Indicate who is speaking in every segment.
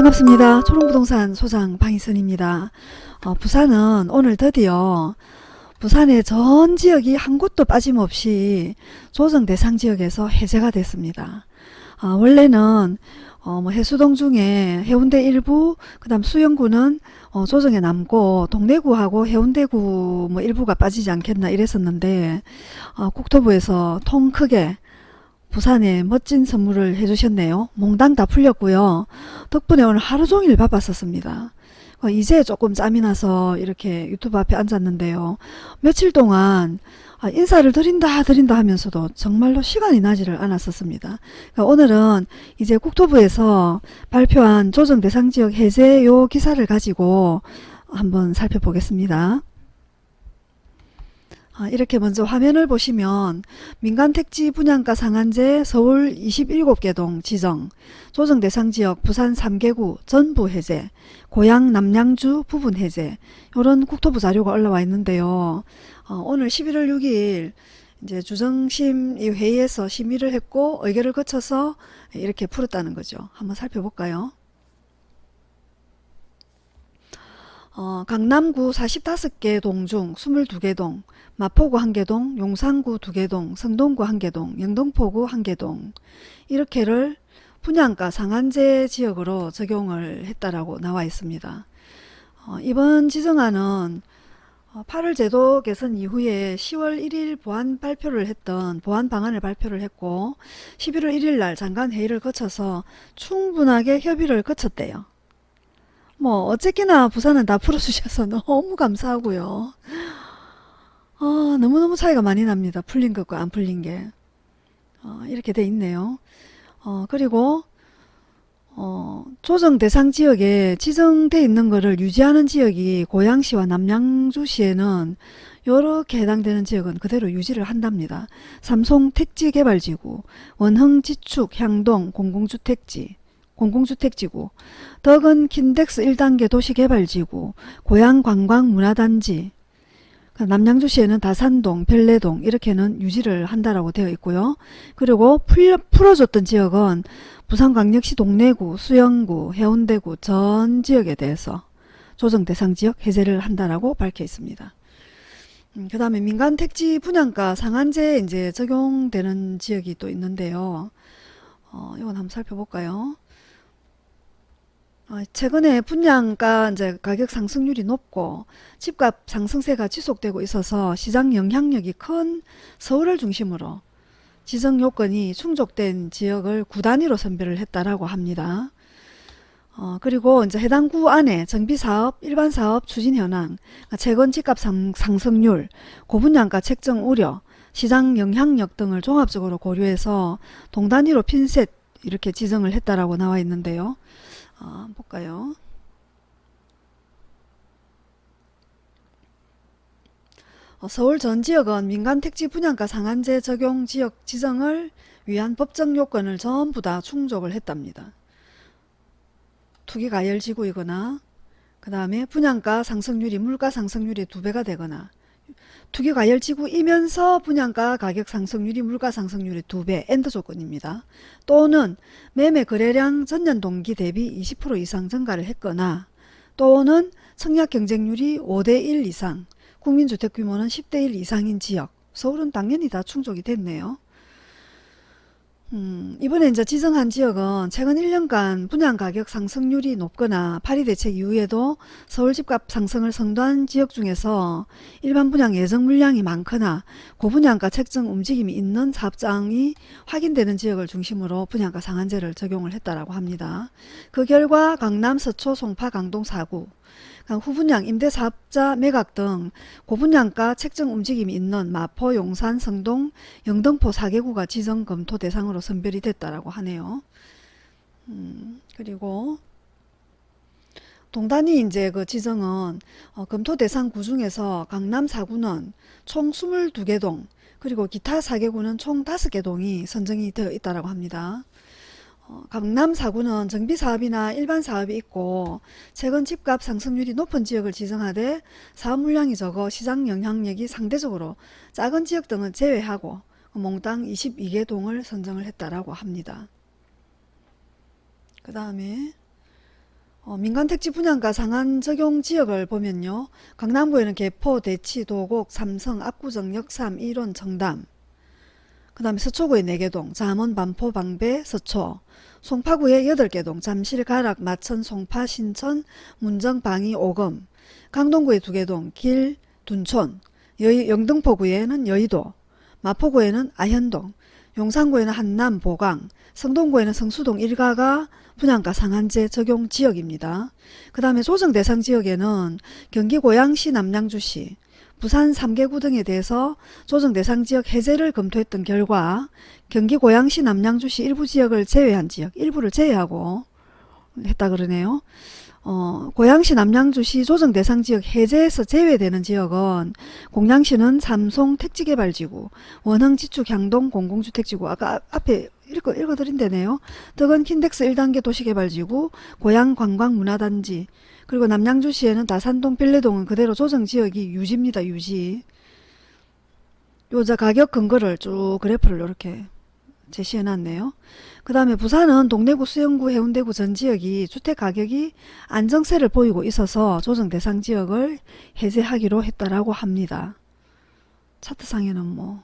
Speaker 1: 반갑습니다. 초롱부동산 소장 방희선입니다. 어, 부산은 오늘 드디어 부산의 전 지역이 한 곳도 빠짐없이 조정 대상 지역에서 해제가 됐습니다. 어, 원래는 어, 뭐 해수동 중에 해운대 일부, 그 다음 수영구는 어, 조정에 남고 동래구하고 해운대구 뭐 일부가 빠지지 않겠나 이랬었는데 어, 국토부에서 통 크게 부산에 멋진 선물을 해주셨네요. 몽땅 다 풀렸고요. 덕분에 오늘 하루 종일 바빴었습니다. 어, 이제 조금 짬이 나서 이렇게 유튜브 앞에 앉았는데요. 며칠 동안 아, 인사를 드린다 드린다 하면서도 정말로 시간이 나지를 않았었습니다. 그러니까 오늘은 이제 국토부에서 발표한 조정 대상 지역 해제 요 기사를 가지고 한번 살펴보겠습니다. 아, 이렇게 먼저 화면을 보시면 민간택지 분양가 상한제 서울 27개 동 지정, 조정 대상 지역 부산 3개구 전부 해제, 고양 남양주 부분 해제 이런 국토부 자료가 올라와 있는데요. 어, 오늘 11월 6일 이제 주정심 이 회의에서 심의를 했고 의결을 거쳐서 이렇게 풀었다는 거죠. 한번 살펴볼까요? 어, 강남구 45개 동 중 22개 동, 마포구 1개 동, 용산구 2개 동, 성동구 1개 동, 영등포구 1개 동 이렇게를 분양가 상한제 지역으로 적용을 했다라고 나와 있습니다. 어, 이번 지정안은 8월 제도 개선 이후에 10월 1일 보안 발표를 했던 보안 방안을 발표를 했고 11월 1일 날 장관 회의를 거쳐서 충분하게 협의를 거쳤대요. 뭐 어쨌거나 부산은 다 풀어주셔서 너무 감사하고요. 아, 너무너무 차이가 많이 납니다. 풀린 것과 안 풀린 게. 어, 이렇게 돼 있네요. 어, 그리고 어, 조정 대상 지역에 지정돼 있는 것을 유지하는 지역이 고양시와 남양주시에는 이렇게 해당되는 지역은 그대로 유지를 한답니다. 삼송 택지개발지구, 원흥 지축 향동 공공주택지, 공공주택지구, 덕은 킨덱스 1단계 도시개발지구, 고양관광문화단지, 그 남양주시에는 다산동, 별내동 이렇게는 유지를 한다라고 되어 있고요. 그리고 풀, 풀어줬던 지역은 부산광역시 동래구, 수영구, 해운대구 전 지역에 대해서 조정 대상 지역 해제를 한다라고 밝혀 있습니다. 음, 그 다음에 민간 택지 분양가 상한제 이제 적용되는 지역이 또 있는데요. 어, 이건 한번 살펴볼까요? 어, 최근에 분양가 이제 가격 상승률이 높고 집값 상승세가 지속되고 있어서 시장 영향력이 큰 서울을 중심으로 지정 요건이 충족된 지역을 구 단위로 선별을 했다라고 합니다. 어, 그리고 이제 해당 구 안에 정비사업, 일반사업 추진 현황, 최근 집값 상, 상승률, 고분양가 책정 우려, 시장 영향력 등을 종합적으로 고려해서 동단위로 핀셋 이렇게 지정을 했다라고 나와 있는데요. 어, 볼까요? 어, 서울 전 지역은 민간 택지 분양가 상한제 적용 지역 지정을 위한 법정 요건을 전부 다 충족을 했답니다. 투기과열지구이거나 그 다음에 분양가 상승률이 물가 상승률이 두 배가 되거나 투기 과열지구이면서 분양가 가격 상승률이 물가 상승률이 두배 and 조건입니다. 또는 매매 거래량 전년 동기 대비 20% 이상 증가를 했거나 또는 청약 경쟁률이 5대1 이상 국민주택 규모는 10대1 이상인 지역 서울은 당연히 다 충족이 됐네요. 음, 이번에 이제 지정한 지역은 최근 1년간 분양 가격 상승률이 높거나 파리 대책 이후에도 서울 집값 상승을 선도한 지역 중에서 일반 분양 예정 물량이 많거나 고분양가 책정 움직임이 있는 사업장이 확인되는 지역을 중심으로 분양가 상한제를 적용을 했다라고 합니다. 그 결과 강남, 서초, 송파, 강동 4구 후분양, 임대사업자 매각 등 고분양가 책정 움직임이 있는 마포, 용산, 성동, 영등포 4개구가 지정 검토 대상으로 선별이 됐다라고 하네요. 음, 그리고 동단위 이제 그 지정은 어, 검토 대상 구 중에서 강남 4구는 총 22개 동 그리고 기타 4개구는 총 5개 동이 선정이 되어 있다고 합니다. 어, 강남 4구는 정비사업이나 일반사업이 있고 최근 집값 상승률이 높은 지역을 지정하되 사업 물량이 적어 시장 영향력이 상대적으로 작은 지역 등은 제외하고 몽땅 22개 동을 선정을 했다라고 합니다. 그 다음에 어, 민간택지 분양가 상한 적용 지역을 보면요. 강남구에는 개포, 대치, 도곡, 삼성, 압구정, 역삼, 일원, 정담 그 다음에 서초구에 4개 동, 잠원, 반포, 방배, 서초. 송파구에 8개 동, 잠실, 가락, 마천, 송파, 신천, 문정, 방이, 오금. 강동구에 2개 동, 길, 둔촌. 여의, 영등포구에는 여의도. 마포구에는 아현동. 용산구에는 한남, 보강. 성동구에는 성수동 1가가 분양가 상한제 적용 지역입니다. 그 다음에 조정 대상 지역에는 경기 고양시 남양주시 부산 3개구 등에 대해서 조정 대상 지역 해제를 검토했던 결과 경기 고양시 남양주시 일부 지역을 제외한 지역 일부를 제외하고 했다 그러네요. 어, 고양시 남양주시 조정 대상 지역 해제에서 제외되는 지역은 공양시는 삼송 택지개발지구 원흥 지축 향동 공공주택지구 아까 앞에 읽어, 읽어드린다네요. 덕은 킨덱스 1단계 도시개발지구 고양 관광문화단지 그리고 남양주시에는 다산동 빌레동은 그대로 조정지역이 유지입니다. 유지 요자 가격 근거를 쭉 그래프를 이렇게 제시해 놨네요. 그 다음에 부산은 동래구 수영구 해운대구 전 지역이 주택가격이 안정세를 보이고 있어서 조정 대상 지역을 해제하기로 했다라고 합니다. 차트상에는 뭐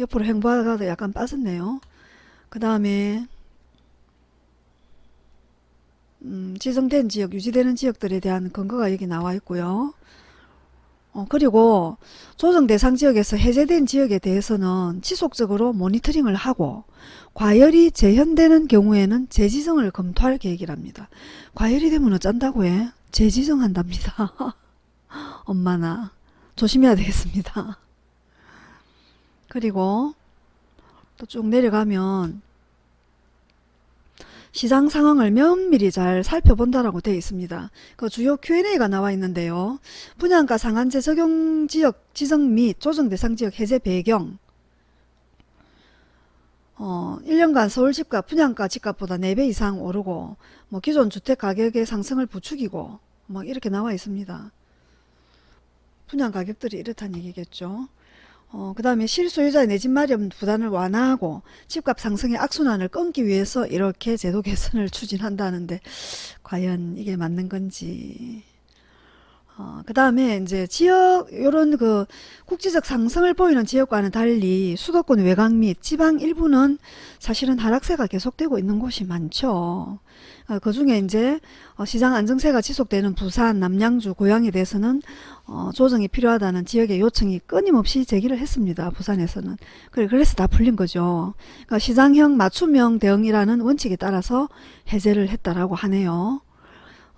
Speaker 1: 옆으로 행보하다가 약간 빠졌네요. 그 다음에 음, 지정된 지역, 유지되는 지역들에 대한 근거가 여기 나와 있고요. 어, 그리고 조정 대상 지역에서 해제된 지역에 대해서는 지속적으로 모니터링을 하고 과열이 재현되는 경우에는 재지정을 검토할 계획이랍니다. 과열이 되면 어쩐다고 해? 재지정한답니다. 엄마나 조심해야 되겠습니다. 그리고 또 쭉 내려가면 시장 상황을 면밀히 잘 살펴본다라고 되어 있습니다. 그 주요 Q&A가 나와 있는데요. 분양가 상한제 적용 지역 지정 및 조정 대상 지역 해제 배경 어, 1년간 서울 집값 분양가 집값보다 4배 이상 오르고 뭐 기존 주택 가격의 상승을 부추기고 막 이렇게 나와 있습니다. 분양 가격들이 이렇다는 얘기겠죠. 어, 그 다음에 실소유자의 내 집 마련 부담을 완화하고 집값 상승의 악순환을 끊기 위해서 이렇게 제도 개선을 추진한다는데 과연 이게 맞는 건지 어, 그 다음에 이제 지역 요런 그 국지적 상승을 보이는 지역과는 달리 수도권 외곽 및 지방 일부는 사실은 하락세가 계속되고 있는 곳이 많죠. 어, 그 중에 이제 어, 시장 안정세가 지속되는 부산, 남양주, 고양에 대해서는 어, 조정이 필요하다는 지역의 요청이 끊임없이 제기를 했습니다. 부산에서는. 그래서 다 풀린 거죠. 그러니까 시장형 맞춤형 대응이라는 원칙에 따라서 해제를 했다라고 하네요.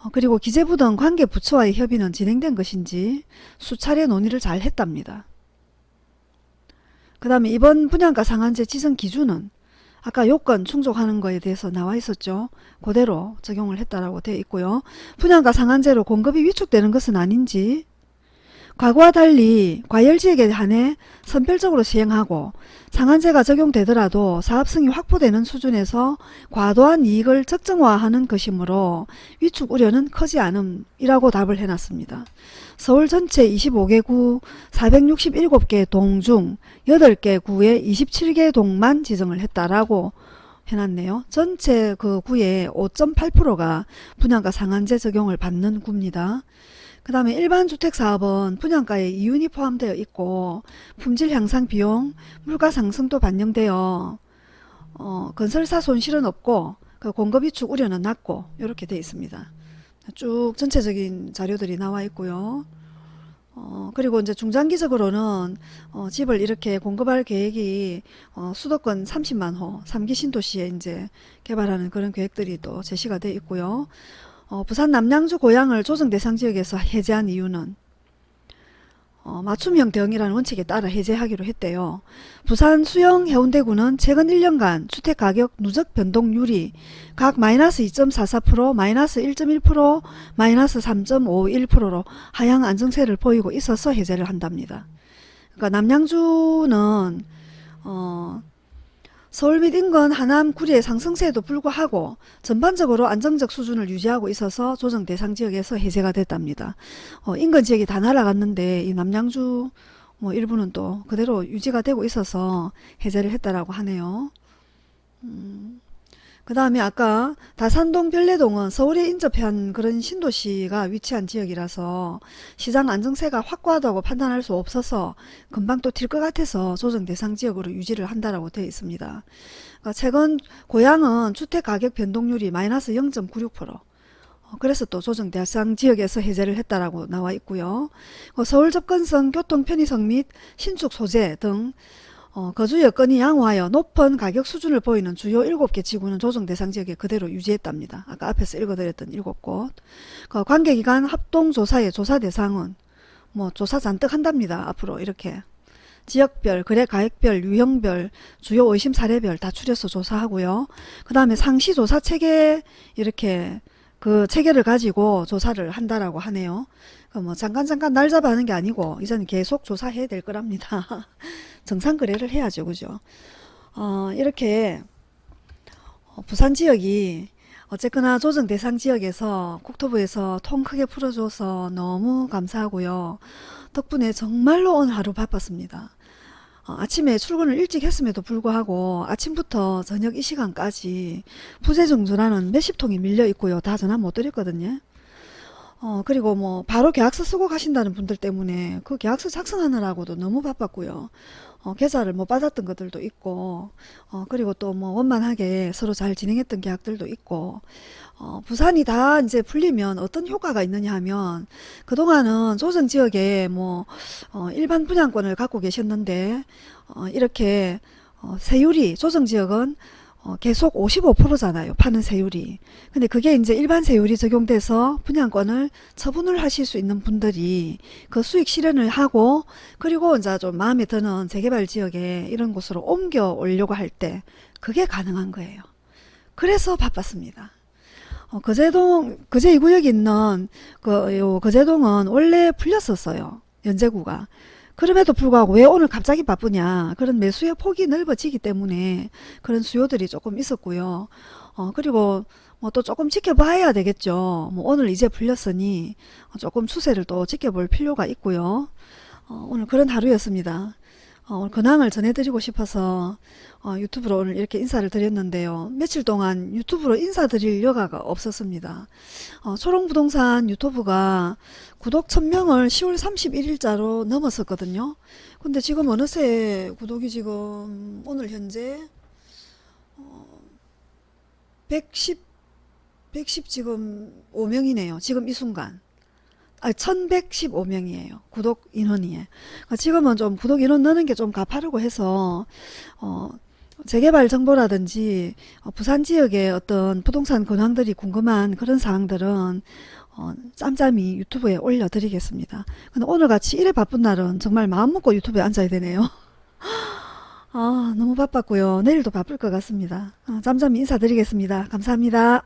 Speaker 1: 어, 그리고 기재부 등 관계 부처와의 협의는 진행된 것인지 수차례 논의를 잘 했답니다. 그 다음에 이번 분양가 상한제 지정 기준은 아까 요건 충족하는 거에 대해서 나와 있었죠. 그대로 적용을 했다라고 되어 있고요. 분양가 상한제로 공급이 위축되는 것은 아닌지 과거와 달리 과열지역에 한해 선별적으로 시행하고 상한제가 적용되더라도 사업성이 확보되는 수준에서 과도한 이익을 적정화하는 것이므로 위축 우려는 커지 않음이라고 답을 해놨습니다. 서울 전체 25개 구 467개 동 중 8개 구에 27개 동만 지정을 했다라고 해놨네요. 전체 그 구의 5.8%가 분양가 상한제 적용을 받는 구입니다. 그 다음에 일반 주택사업은 분양가에 이윤이 포함되어 있고 품질 향상 비용, 물가 상승도 반영되어 어, 건설사 손실은 없고 그 공급 위축 우려는 낮고 이렇게 되어 있습니다. 쭉 전체적인 자료들이 나와 있고요. 어, 그리고 이제 중장기적으로는 어, 집을 이렇게 공급할 계획이 어, 수도권 30만 호 3기 신도시에 이제 개발하는 그런 계획들이 또 제시가 되어 있고요. 어, 부산 남양주 고향을 조정 대상 지역에서 해제한 이유는 어, 맞춤형 대응이라는 원칙에 따라 해제하기로 했대요. 부산 수영 해운대구는 최근 1년간 주택가격 누적 변동률이 각 마이너스 2.44%, 마이너스 1.1%, 마이너스 3.51%로 하향 안정세를 보이고 있어서 해제를 한답니다. 그러니까 남양주는 어, 서울 및 인근 하남 구리의 상승세에도 불구하고 전반적으로 안정적 수준을 유지하고 있어서 조정 대상 지역에서 해제가 됐답니다. 어, 인근 지역이 다 날아갔는데 이 남양주 뭐 일부는 또 그대로 유지가 되고 있어서 해제를 했다라고 하네요. 음, 그 다음에 아까 다산동 별내동은 서울에 인접한 그런 신도시가 위치한 지역이라서 시장 안정세가 확고하다고 판단할 수 없어서 금방 또 튈 것 같아서 조정 대상 지역으로 유지를 한다라고 되어 있습니다. 그러니까 최근 고향은 주택 가격 변동률이 마이너스 0.96% 어, 그래서 또 조정 대상 지역에서 해제를 했다라고 나와 있고요. 어, 서울 접근성, 교통 편의성 및 신축 소재 등 어, 거주 여건이 양호하여 높은 가격 수준을 보이는 주요 7개 지구는 조정 대상 지역에 그대로 유지했답니다. 아까 앞에서 읽어드렸던 7곳. 그 관계기관 합동조사의 조사 대상은 뭐 조사 잔뜩 한답니다. 앞으로 이렇게. 지역별, 거래 가액별, 유형별, 주요 의심 사례별 다 추려서 조사하고요. 그 다음에 상시 조사 체계 이렇게 그 체계를 가지고 조사를 한다라고 하네요. 그뭐 잠깐 잠깐 날 잡아 하는 게 아니고 이제는 계속 조사해야 될 거랍니다. 정상 거래를 해야죠, 그죠? 어, 이렇게 어, 부산 지역이 어쨌거나 조정 대상 지역에서 국토부에서 통 크게 풀어줘서 너무 감사하고요. 덕분에 정말로 오늘 하루 바빴습니다. 어, 아침에 출근을 일찍 했음에도 불구하고 아침부터 저녁 이 시간까지 부재중 전화는 몇십 통이 밀려 있고요. 다 전화 못 드렸거든요. 어, 그리고 뭐 바로 계약서 쓰고 가신다는 분들 때문에 그 계약서 작성하느라고도 너무 바빴고요. 어, 계좌를 못 받았던 것들도 있고 어, 그리고 또 뭐 원만하게 서로 잘 진행했던 계약들도 있고 어, 부산이 다 이제 풀리면 어떤 효과가 있느냐 하면 그동안은 조정 지역에 뭐 어, 일반 분양권을 갖고 계셨는데 어, 이렇게 어, 세율이 조정 지역은 어, 계속 55%잖아요. 파는 세율이. 근데 그게 이제 일반 세율이 적용돼서 분양권을 처분을 하실 수 있는 분들이 그 수익 실현을 하고 그리고 이제 좀 마음에 드는 재개발 지역에 이런 곳으로 옮겨 오려고 할 때 그게 가능한 거예요. 그래서 바빴습니다. 어, 거제동, 거제 2구역에 있는 그, 요, 거제동은 원래 풀렸었어요. 연제구가. 그럼에도 불구하고 왜 오늘 갑자기 바쁘냐? 그런 매수의 폭이 넓어지기 때문에 그런 수요들이 조금 있었고요. 어 그리고 뭐 또 조금 지켜봐야 되겠죠. 뭐 오늘 이제 풀렸으니 조금 추세를 또 지켜볼 필요가 있고요. 어 오늘 그런 하루였습니다 어, 근황을 전해드리고 싶어서 어, 유튜브로 오늘 이렇게 인사를 드렸는데요. 며칠 동안 유튜브로 인사드릴 여가가 없었습니다. 어, 초롱부동산 유튜브가 구독 1000명을 10월 31일자로 넘었었거든요. 근데 지금 어느새 구독이 지금 오늘 현재 어, 110, 110 지금 5명이네요. 지금 이 순간. 아, 1115명이에요. 구독 인원이. 그러니까 지금은 좀 구독 인원 넣는 게 좀 가파르고 해서, 어, 재개발 정보라든지, 어, 부산 지역의 어떤 부동산 근황들이 궁금한 그런 사항들은, 어, 짬짬이 유튜브에 올려드리겠습니다. 근데 오늘같이 이래 바쁜 날은 정말 마음 먹고 유튜브에 앉아야 되네요. 아, 너무 바빴고요. 내일도 바쁠 것 같습니다. 아, 짬짬이 인사드리겠습니다. 감사합니다.